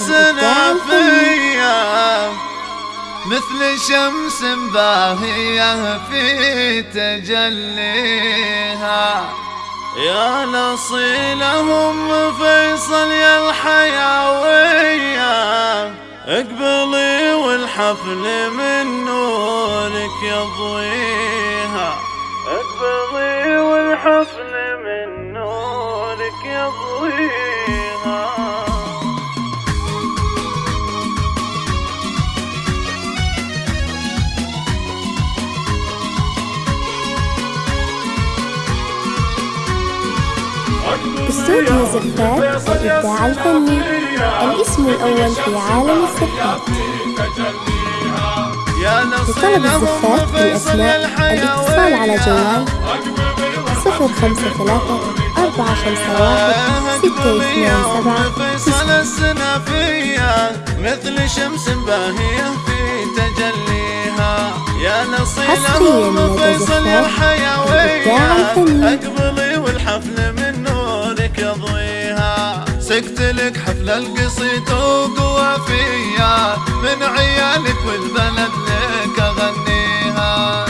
السلافية مثل شمس باهية في تجليها. يا لصيلهم فيصل يا الحيوية اقبلي والحفل من نورك يضويها. اقبلي والحفل من نورك يضويها. استوديو زفات الإبداع الفني. الاسم الأول في عالم الزفات لطلب الزفات بالأسماء الاتصال على جوال صفر خمسة ثلاثة أربعة خمسة واحد ستة اثنين سبعة. مثل شمس باهية في تجليها يا نصيلهم لدى فيصل الحيوية. اقبلي والحفل يضويها سكت لك حفل القصيد وقوى فيا من عيالك والبلد لك أغنيها.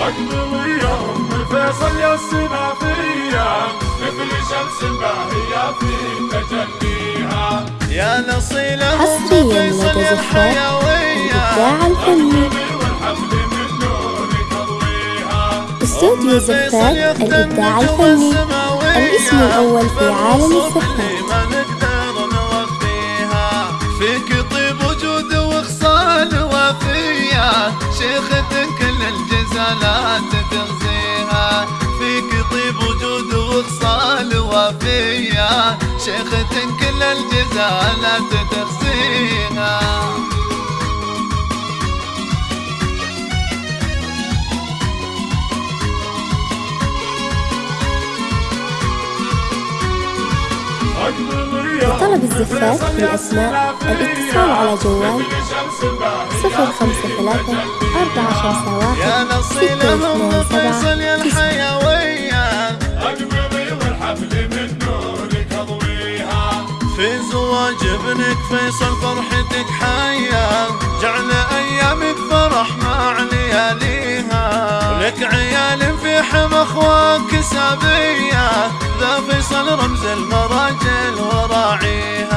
اقبل يا ام فيصل يا السنافية مثل شمس باهية في تجليها يا نصيلهم فيصل لدى زفات الإبداع الفني استوديو زفات الإبداع الفني. الاسم الأول في عالم نوفيها فيك طيب وجود وخصال وفية شيختك كل الجزالات تغزيها فيك طيب وجود وخصال وفية شيختك كل الجزالات تغزيها سبعة يا تسعة الحيوية اقبلي والحفل من نورك اضويها في زواج ابنك فيصل فرحتك حية جعل ايامك فرح مع لياليها ولك عيال في حم اخواك سابية ذا فيصل رمز المراجل وراعيها.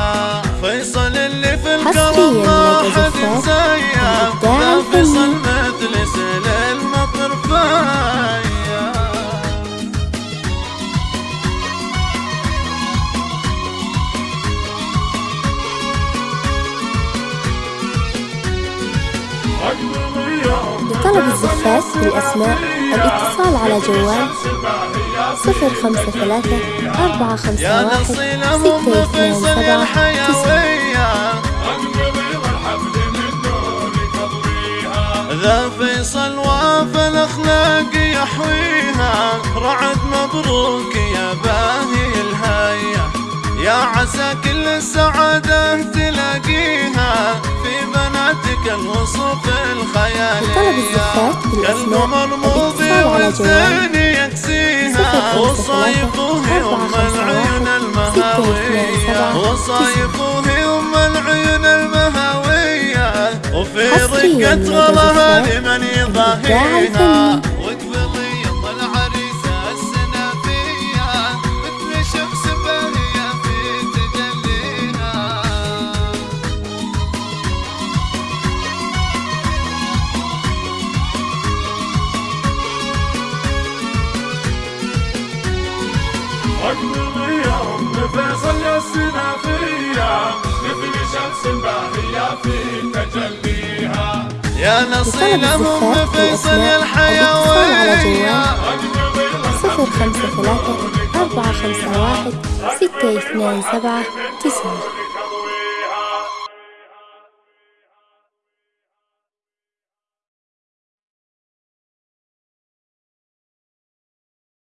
فيصل سبعة تسعة الحيوية اقبلي والحفل من نورك اضويها ذا فيصل وافى الاخلاق يحويها رعد مبروك يا باهي الهية يا عسى كل السعادة تلاقيها في بناتك الوصف الخيالية على جوال والزين يكسيها أربعة خمسة العيون المهاوية وهي ام العيون المهاوية وفي لدى غلاها لمن يضاهيها يا ام فيصل يا السنافية مثل شمس باهية في تجليها يا نصيلهم الزفاف فيصل على الحيوية صفر خمسة ثلاثة أربعة خمسة واحد ستة اثنين سبعة تسعة.